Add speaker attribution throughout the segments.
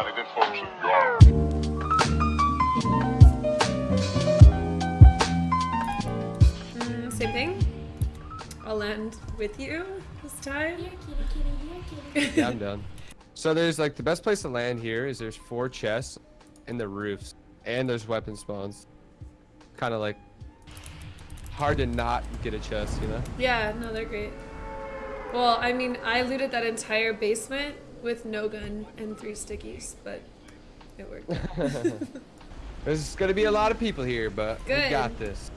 Speaker 1: Everybody did function.
Speaker 2: Mm, same thing. I'll land with you this time.
Speaker 3: Yeah, I'm done. So there's like the best place to land here is there's four chests in the roofs and there's weapon spawns. Kind of like hard to not get a chest, you know?
Speaker 2: Yeah, no, they're great. Well, I mean, I looted that entire basement with no gun and three stickies, but it worked.
Speaker 3: There's gonna be a lot of people here, but we got this.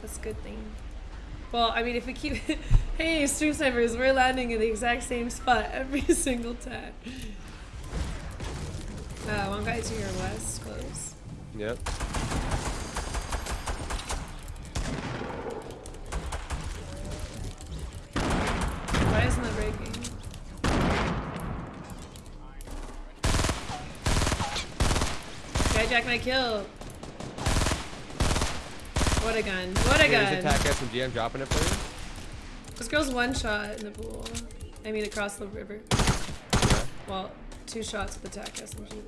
Speaker 2: That's a good thing. Well, I mean, if we keep, hey, stream snipers, we're landing in the exact same spot every single time. Uh, one guy to your west, close.
Speaker 3: Yep.
Speaker 2: Hijack my kill. What a gun. What a gun.
Speaker 3: attack SMG. I'm dropping it for you.
Speaker 2: This girl's one shot in the pool. I mean, across the river.
Speaker 3: Yeah.
Speaker 2: Well, two shots with attack SMG.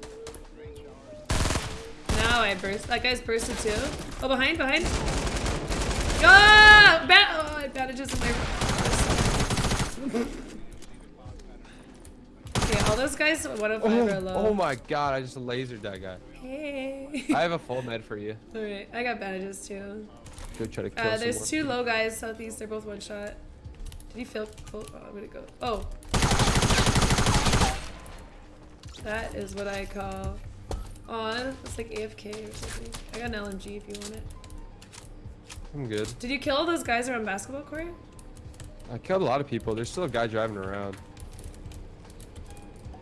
Speaker 2: Now I burst. That guy's bursted too. Oh, behind, behind. Ah! Ba oh, I bandages in my. all those guys, one of five are
Speaker 3: Oh,
Speaker 2: low.
Speaker 3: oh my god! I just lasered that guy.
Speaker 2: Hey.
Speaker 3: I have a full med for you.
Speaker 2: Alright, I got bandages too.
Speaker 3: Go try to kill
Speaker 2: Uh, there's two low guys southeast. They're both one shot. Did he feel? Oh, I'm gonna go? Oh. That is what I call. Oh, it's like AFK or something. I got an LMG if you want it.
Speaker 3: I'm good.
Speaker 2: Did you kill all those guys around basketball court?
Speaker 3: I killed a lot of people. There's still a guy driving around.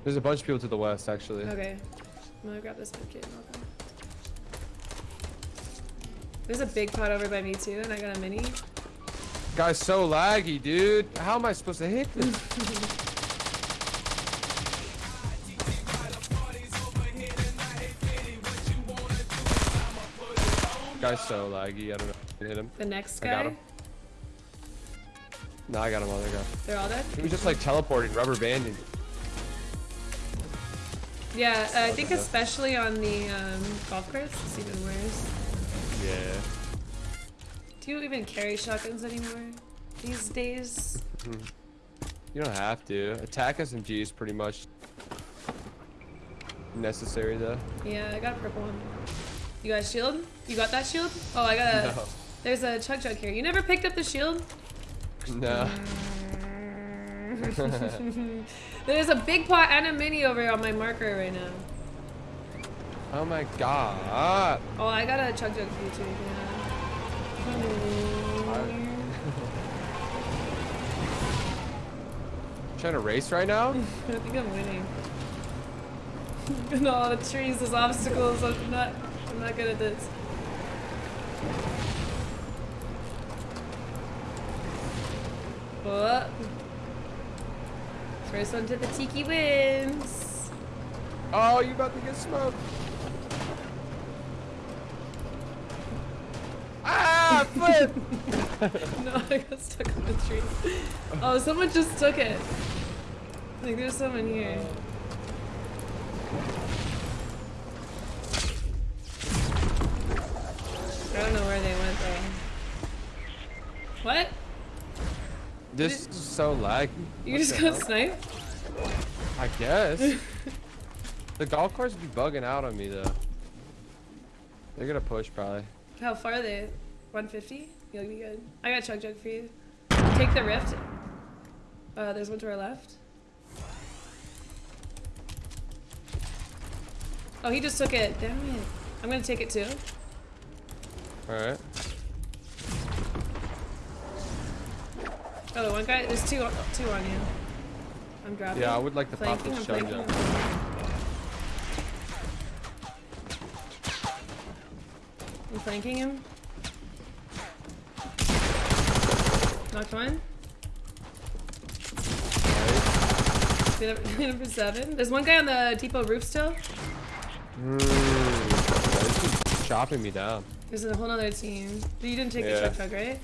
Speaker 3: There's a bunch of people to the west, actually.
Speaker 2: Okay. I'm gonna grab this medkit and I'll go. There's a big pot over by me too, and I got a mini.
Speaker 3: Guy's so laggy, dude. How am I supposed to hit this? Guy's so laggy. I don't know. if I hit him.
Speaker 2: The next guy.
Speaker 3: I got him. No, I got him other guy.
Speaker 2: They're all dead.
Speaker 3: He was just like teleporting, rubber banding.
Speaker 2: Yeah, uh, I think especially on the um, golf course, it's even worse.
Speaker 3: Yeah.
Speaker 2: Do you even carry shotguns anymore these days?
Speaker 3: You don't have to. Attack SMG is pretty much necessary though.
Speaker 2: Yeah, I got a purple one. You got a shield? You got that shield? Oh, I got a.
Speaker 3: No.
Speaker 2: There's a chug jug here. You never picked up the shield?
Speaker 3: No.
Speaker 2: There's a big pot and a mini over on my marker right now.
Speaker 3: Oh my god.
Speaker 2: Oh, I got a chug jug for you too. Yeah.
Speaker 3: Trying to race right now?
Speaker 2: I think I'm winning. no, the trees, there's obstacles. I'm not. I'm not good at this. What? First one to the tiki wins.
Speaker 3: Oh, you about to get smoked. Ah, flip!
Speaker 2: No, I got stuck on the tree. Oh, someone just took it. I think there's someone here. I don't know where they went though. What?
Speaker 3: This is so laggy.
Speaker 2: You
Speaker 3: What
Speaker 2: just got sniped?
Speaker 3: I guess. the golf carts be bugging out on me though. They're gonna push probably.
Speaker 2: How far are they? 150? You'll be good. I got chug jug for you. Take the rift. Uh, there's one to our left. Oh, he just took it. Damn it. I'm gonna take it too.
Speaker 3: Alright.
Speaker 2: Oh, the one guy. There's two. Two on you. I'm dropping.
Speaker 3: Yeah, I would like to pop this chug
Speaker 2: flanking. I'm flanking him. Knocked one. Clean up- clean up for seven. There's one guy on the depot roof still.
Speaker 3: Mm. Yeah, chopping me down.
Speaker 2: There's a whole other team. You didn't take
Speaker 3: Yeah.
Speaker 2: the chug jug, right?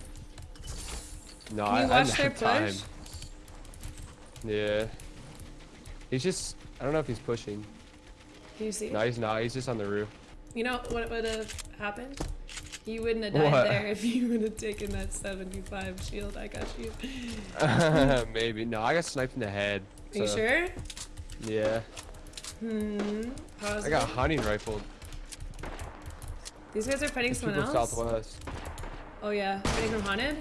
Speaker 3: No,
Speaker 2: Can
Speaker 3: I,
Speaker 2: you
Speaker 3: I
Speaker 2: watch
Speaker 3: didn't
Speaker 2: their
Speaker 3: time.
Speaker 2: push?
Speaker 3: Yeah. He's just I don't know if he's pushing.
Speaker 2: Can you see?
Speaker 3: No, he's not. He's just on the roof.
Speaker 2: You know what would have happened? You wouldn't have died
Speaker 3: What?
Speaker 2: there if you would have taken that 75 shield. I got you.
Speaker 3: Maybe. No, I got sniped in the head.
Speaker 2: Are you sure?
Speaker 3: Yeah.
Speaker 2: Hmm. Pause.
Speaker 3: I got hunting rifled.
Speaker 2: These guys are fighting someone
Speaker 3: People
Speaker 2: else.
Speaker 3: southwest.
Speaker 2: Oh yeah, fighting from haunted.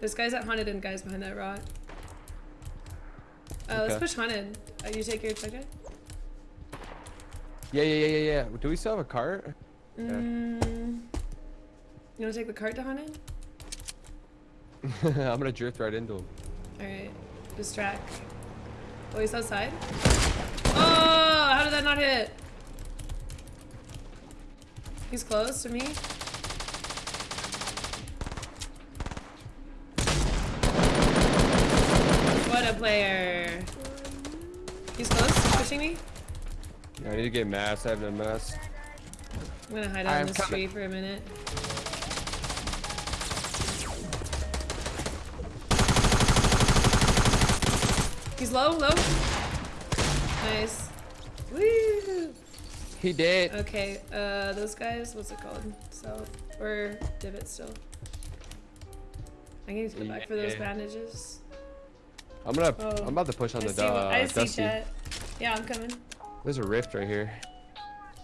Speaker 2: There's guys at haunted and guys behind that rock. Uh, let's push haunted. Uh, you take your check
Speaker 3: Yeah, yeah, yeah, yeah, yeah. Do we still have a cart? Yeah.
Speaker 2: Mm, you wanna take the cart to haunted?
Speaker 3: I'm gonna drift right into him.
Speaker 2: Alright. Distract. Oh, he's outside? Oh, how did that not hit? He's close to me. What player. He's close, he's pushing me.
Speaker 3: Yeah, I need to get mass. I have no mass.
Speaker 2: I'm gonna hide
Speaker 3: I
Speaker 2: out in
Speaker 3: am
Speaker 2: this
Speaker 3: coming.
Speaker 2: tree for a minute. He's low, low. Nice. Woo!
Speaker 3: He did.
Speaker 2: Okay, uh, those guys, what's it called? South or divot still. I need to go back for those
Speaker 3: Yeah.
Speaker 2: bandages.
Speaker 3: I'm gonna.
Speaker 2: Oh.
Speaker 3: I'm about to push on
Speaker 2: I
Speaker 3: the
Speaker 2: see,
Speaker 3: uh,
Speaker 2: I see
Speaker 3: dusty.
Speaker 2: chat. Yeah, I'm coming.
Speaker 3: There's a rift right here.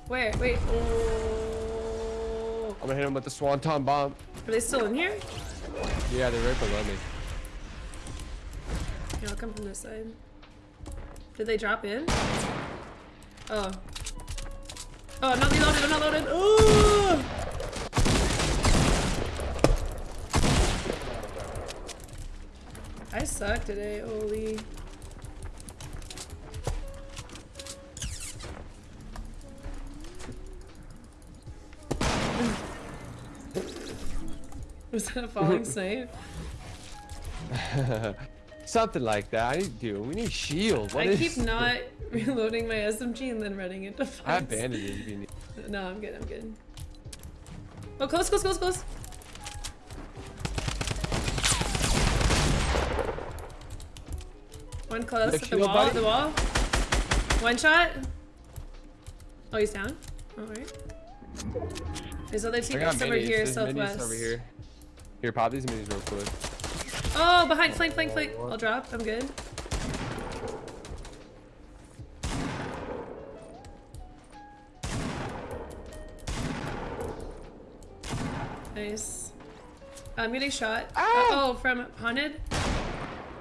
Speaker 2: Where? Wait. Oh.
Speaker 3: I'm gonna hit him with the swanton bomb.
Speaker 2: Are they still in here?
Speaker 3: Yeah, they're right below me.
Speaker 2: Yeah, I'll come from this side. Did they drop in? Oh. Oh, I'm not reloaded, I'm not loaded. Ooh! I suck today, holy. Was that a falling snipe?
Speaker 3: Something like that. I need, dude, we need shield. What
Speaker 2: I keep not reloading my SMG and then running into fights.
Speaker 3: I have it. if you need.
Speaker 2: No, I'm good, I'm good. Oh, close, close, close, close. One close
Speaker 3: The
Speaker 2: at the wall, at
Speaker 3: buddy?
Speaker 2: the wall. One shot. Oh, he's down. Alright. There's other
Speaker 3: I
Speaker 2: two
Speaker 3: got
Speaker 2: guys over
Speaker 3: minis.
Speaker 2: here,
Speaker 3: There's
Speaker 2: southwest.
Speaker 3: over here. Here, pop these minis real quick.
Speaker 2: Oh, behind, flank, flank, flank. I'll drop, I'm good. Nice. I'm getting shot.
Speaker 3: Ah!
Speaker 2: oh, from haunted.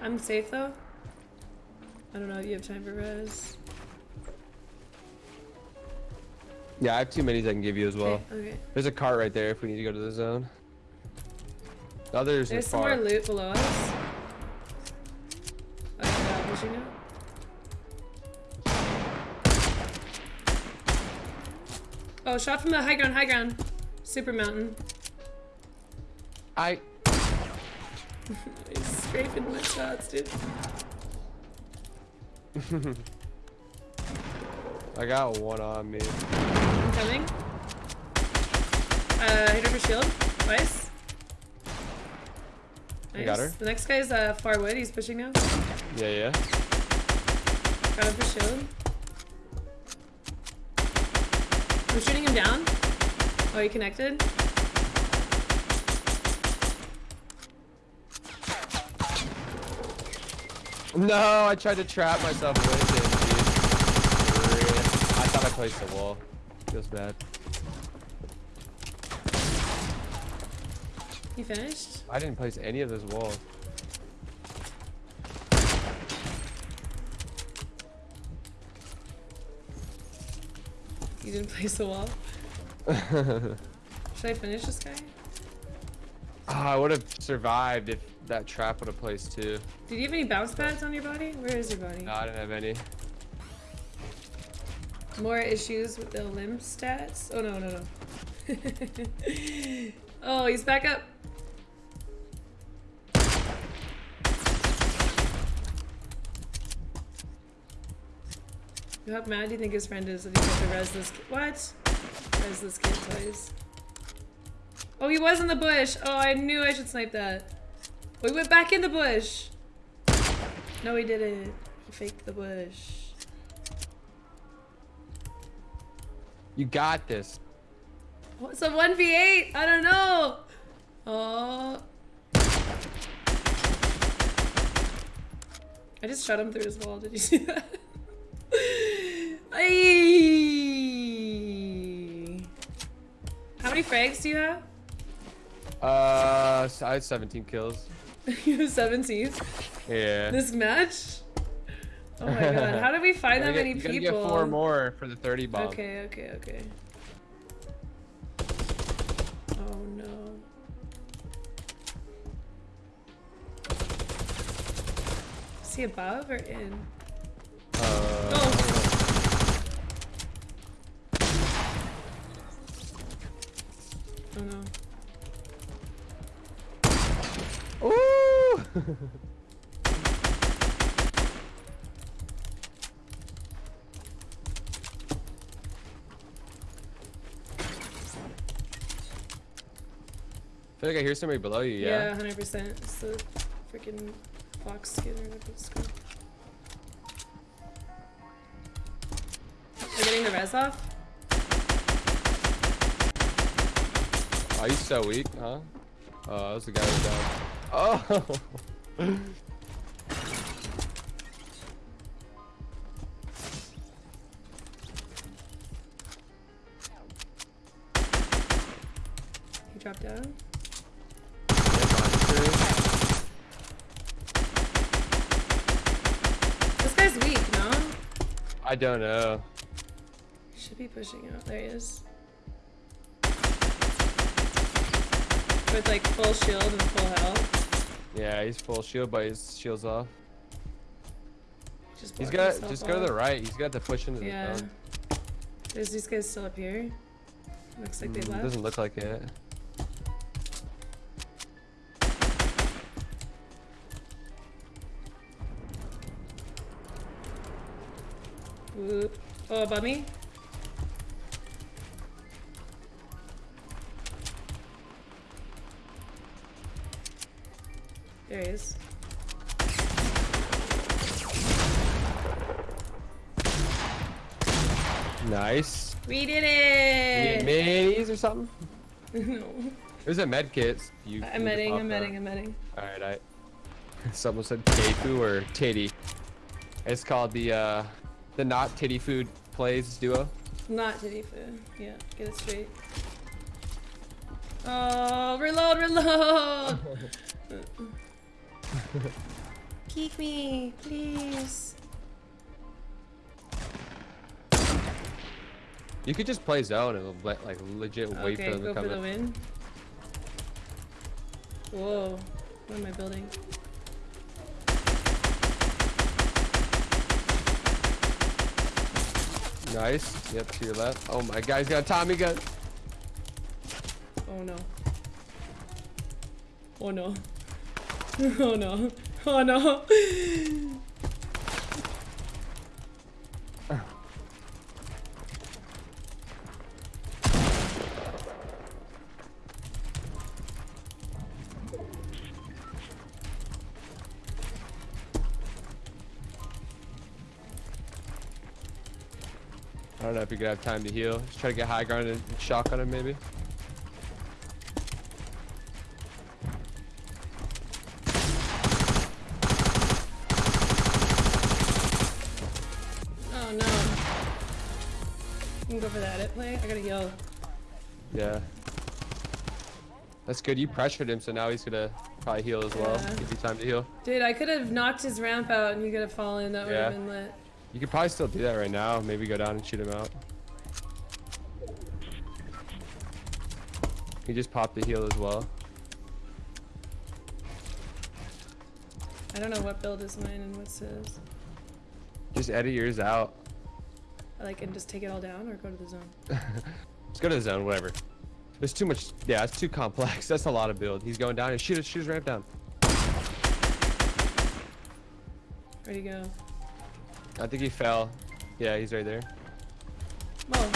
Speaker 2: I'm safe though. I don't know if you have time for res.
Speaker 3: Yeah, I have two minis I can give you as well.
Speaker 2: Okay, okay.
Speaker 3: There's a cart right there if we need to go to the zone. The others
Speaker 2: There's some more loot below us. Oh, yeah, pushing now. Oh, shot from the high ground, high ground. Super mountain.
Speaker 3: I.
Speaker 2: He's scraping my shots, dude.
Speaker 3: I got one on me.
Speaker 2: I'm coming. Uh, hit her for shield. Twice.
Speaker 3: I got her?
Speaker 2: The next guy's uh, far wood. He's pushing now.
Speaker 3: Yeah, yeah.
Speaker 2: Got him for shield. I'm shooting him down. Oh, he connected.
Speaker 3: No, I tried to trap myself with it, dude. I thought I placed the wall. Feels bad.
Speaker 2: You finished.
Speaker 3: I didn't place any of those walls.
Speaker 2: You didn't place the wall. Should I finish this guy?
Speaker 3: Ah, I would have survived if that trap would have placed too.
Speaker 2: Did you have any bounce pads on your body? Where is your body?
Speaker 3: No, I didn't have any.
Speaker 2: More issues with the limb stats? Oh no, no, no. oh, he's back up. How mad do you think his friend is that he got to res this kid? What? Res this kid twice. Oh, he was in the bush. Oh, I knew I should snipe that. He went back in the bush. No, he didn't. He faked the bush.
Speaker 3: You got this.
Speaker 2: What's a 1v8. I don't know. Oh. I just shot him through his wall. Did you see that? Ayy. How many frags do you have?
Speaker 3: Uh, I had 17 kills.
Speaker 2: you have 17.
Speaker 3: Yeah.
Speaker 2: This match? Oh my god. How did we find that many people?
Speaker 3: get four more for the 30 bomb.
Speaker 2: Okay, okay, okay. Oh no. Is he above or in?
Speaker 3: Uh,
Speaker 2: Oh. Oh no.
Speaker 3: I feel like I hear somebody below you,
Speaker 2: Yeah,
Speaker 3: yeah?
Speaker 2: 100%. It's the freaking fox skin or whatever it's called. Are getting the res off?
Speaker 3: Oh, he's so weak, huh? Oh, that was the guy who's down. Oh!
Speaker 2: He dropped down? This guy's weak, no?
Speaker 3: I don't know.
Speaker 2: Should be pushing out. There he is. With like full shield and full health.
Speaker 3: Yeah, he's full shield, but his shield's off.
Speaker 2: Just
Speaker 3: He's got just go to the right. He's got to push into the
Speaker 2: Yeah.
Speaker 3: zone.
Speaker 2: There's these guys still up here. Looks like they
Speaker 3: Mm,
Speaker 2: left.
Speaker 3: doesn't look like it.
Speaker 2: Whoop. Oh, above me? There he is.
Speaker 3: Nice.
Speaker 2: We did
Speaker 3: You
Speaker 2: it!
Speaker 3: need minis or something?
Speaker 2: no.
Speaker 3: There's a med kit. You
Speaker 2: I'm medding, I'm medding, I'm medding.
Speaker 3: Alright, I. Someone said Teifu or Titty. It's called the uh, the not titty food plays duo.
Speaker 2: Not titty food. Yeah, get it straight. Oh, reload, reload! Peek me, please.
Speaker 3: You could just play zone and let like legit wait
Speaker 2: okay,
Speaker 3: for them
Speaker 2: go
Speaker 3: to come
Speaker 2: for the
Speaker 3: in.
Speaker 2: win. Whoa, what am I building?
Speaker 3: Nice. Yep, to your left. Oh my guy's got a Tommy gun.
Speaker 2: Oh no. Oh no. Oh no. Oh no.
Speaker 3: I don't know if you're gonna have time to heal. Just try to get high ground and shotgun him maybe.
Speaker 2: Oh no. You can go for the edit eh, play. I gotta heal.
Speaker 3: Yeah. That's good. You pressured him, so now he's gonna probably heal as well.
Speaker 2: Yeah.
Speaker 3: Give you time to heal.
Speaker 2: Dude, I could have knocked his ramp out and he could have fallen. That would have been lit.
Speaker 3: You could probably still do that right now. Maybe go down and shoot him out. He just popped the heal as well.
Speaker 2: I don't know what build is mine and what's his.
Speaker 3: Just edit yours out.
Speaker 2: Like and just take it all down or go to the zone.
Speaker 3: Let's go to the zone, whatever. There's too much. Yeah, it's too complex. That's a lot of build. He's going down shoot his, shoot his ramp down.
Speaker 2: Where'd he go?
Speaker 3: I think he fell. Yeah, he's right there.
Speaker 2: Whoa.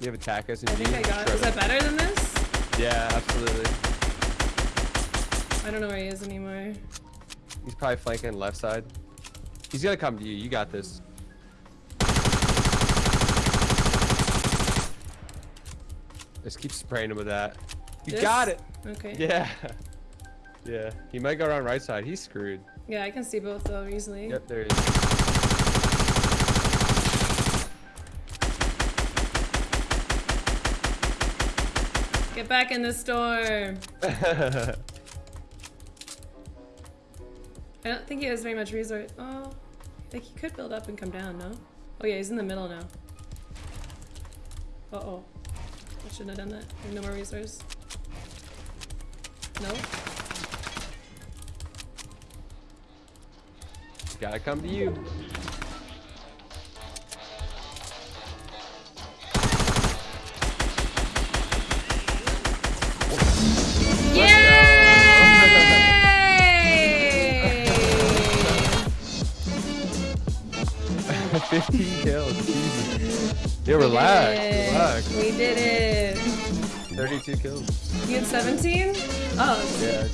Speaker 3: You have attack us and
Speaker 2: I think I got. Is that better than this?
Speaker 3: Yeah, absolutely.
Speaker 2: I don't know where he is anymore.
Speaker 3: He's probably flanking left side. He's gonna come to you. You got this. Just keep spraying him with that. You
Speaker 2: This?
Speaker 3: got it.
Speaker 2: Okay.
Speaker 3: Yeah. Yeah. He might go around right side. He's screwed.
Speaker 2: Yeah, I can see both though easily.
Speaker 3: Yep, there he is.
Speaker 2: Get back in the storm. I don't think he has very much resource. Oh, like he could build up and come down, no? Oh yeah, he's in the middle now. Uh oh. I shouldn't have done that. I have no more resource. No?
Speaker 3: Gotta come to you. 15 kills. Jesus. Yeah, relax. Relax.
Speaker 2: We did it.
Speaker 3: 32 kills.
Speaker 2: You had 17? Oh,
Speaker 3: Yeah.